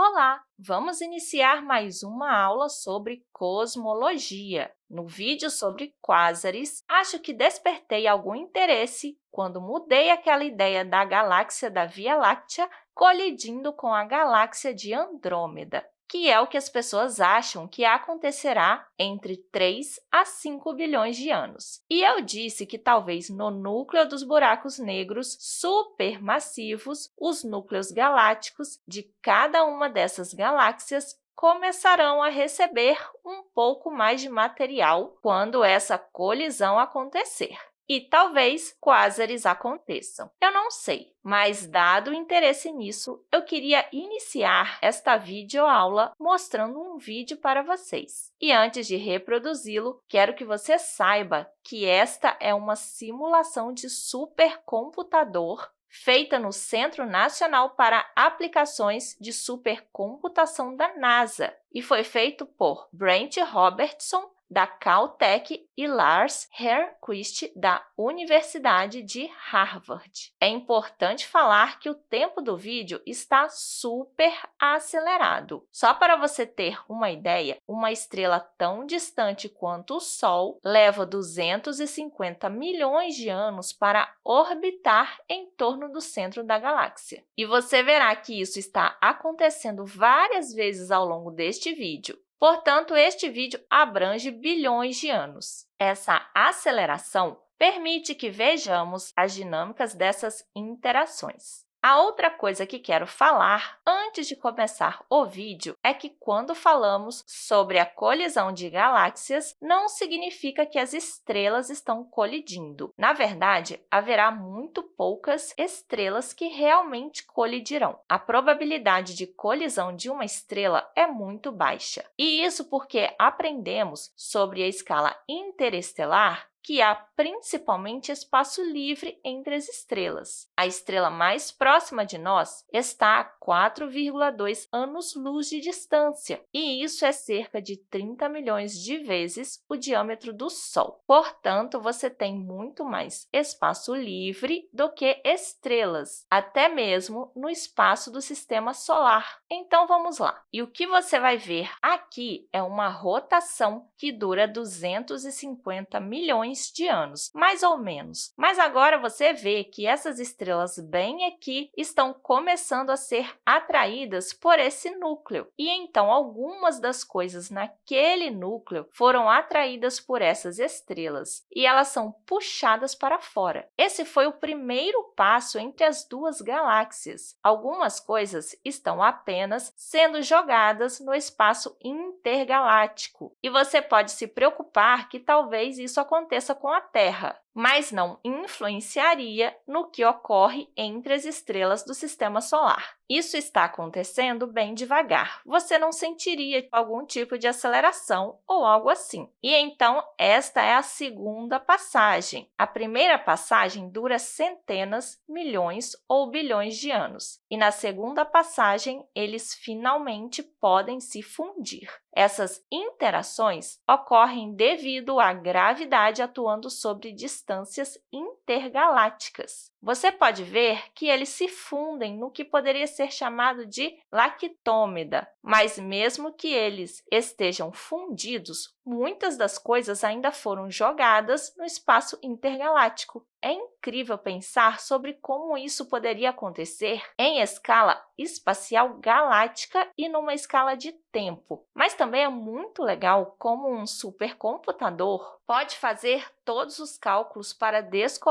Olá! Vamos iniciar mais uma aula sobre cosmologia. No vídeo sobre quásares, acho que despertei algum interesse quando mudei aquela ideia da galáxia da Via Láctea colidindo com a galáxia de Andrômeda que é o que as pessoas acham que acontecerá entre 3 a 5 bilhões de anos. E eu disse que talvez no núcleo dos buracos negros supermassivos, os núcleos galácticos de cada uma dessas galáxias começarão a receber um pouco mais de material quando essa colisão acontecer e talvez quásares aconteçam. Eu não sei, mas dado o interesse nisso, eu queria iniciar esta videoaula mostrando um vídeo para vocês. E antes de reproduzi-lo, quero que você saiba que esta é uma simulação de supercomputador feita no Centro Nacional para Aplicações de Supercomputação da NASA e foi feito por Brent Robertson, da Caltech e Lars Herquist, da Universidade de Harvard. É importante falar que o tempo do vídeo está super acelerado. Só para você ter uma ideia, uma estrela tão distante quanto o Sol leva 250 milhões de anos para orbitar em torno do centro da galáxia. E você verá que isso está acontecendo várias vezes ao longo deste vídeo. Portanto, este vídeo abrange bilhões de anos. Essa aceleração permite que vejamos as dinâmicas dessas interações. A outra coisa que quero falar antes de começar o vídeo é que quando falamos sobre a colisão de galáxias, não significa que as estrelas estão colidindo. Na verdade, haverá muito poucas estrelas que realmente colidirão. A probabilidade de colisão de uma estrela é muito baixa. E isso porque aprendemos sobre a escala interestelar que há principalmente espaço livre entre as estrelas. A estrela mais próxima de nós está a 4,2 anos-luz de distância, e isso é cerca de 30 milhões de vezes o diâmetro do Sol. Portanto, você tem muito mais espaço livre do que estrelas, até mesmo no espaço do Sistema Solar. Então, vamos lá. E o que você vai ver aqui é uma rotação que dura 250 milhões milhões de anos, mais ou menos. Mas agora você vê que essas estrelas bem aqui estão começando a ser atraídas por esse núcleo. E então, algumas das coisas naquele núcleo foram atraídas por essas estrelas e elas são puxadas para fora. Esse foi o primeiro passo entre as duas galáxias. Algumas coisas estão apenas sendo jogadas no espaço intergaláctico. E você pode se preocupar que talvez isso aconteça com a Terra, mas não influenciaria no que ocorre entre as estrelas do Sistema Solar. Isso está acontecendo bem devagar. Você não sentiria algum tipo de aceleração ou algo assim. E então, esta é a segunda passagem. A primeira passagem dura centenas, milhões ou bilhões de anos. E na segunda passagem, eles finalmente podem se fundir. Essas interações ocorrem devido à gravidade atuando sobre distâncias intergalácticas. Você pode ver que eles se fundem no que poderia ser chamado de lactômeda, mas mesmo que eles estejam fundidos, muitas das coisas ainda foram jogadas no espaço intergaláctico. É incrível pensar sobre como isso poderia acontecer em escala espacial galáctica e numa escala de tempo. Mas também é muito legal como um supercomputador pode fazer todos os cálculos para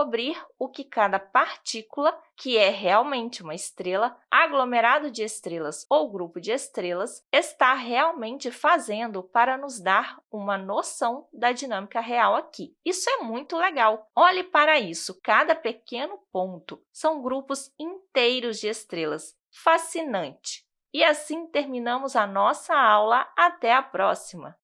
descobrir o que cada partícula, que é realmente uma estrela, aglomerado de estrelas ou grupo de estrelas, está realmente fazendo para nos dar uma noção da dinâmica real aqui. Isso é muito legal. Olhe para isso, cada pequeno ponto são grupos inteiros de estrelas. Fascinante! E assim terminamos a nossa aula. Até a próxima!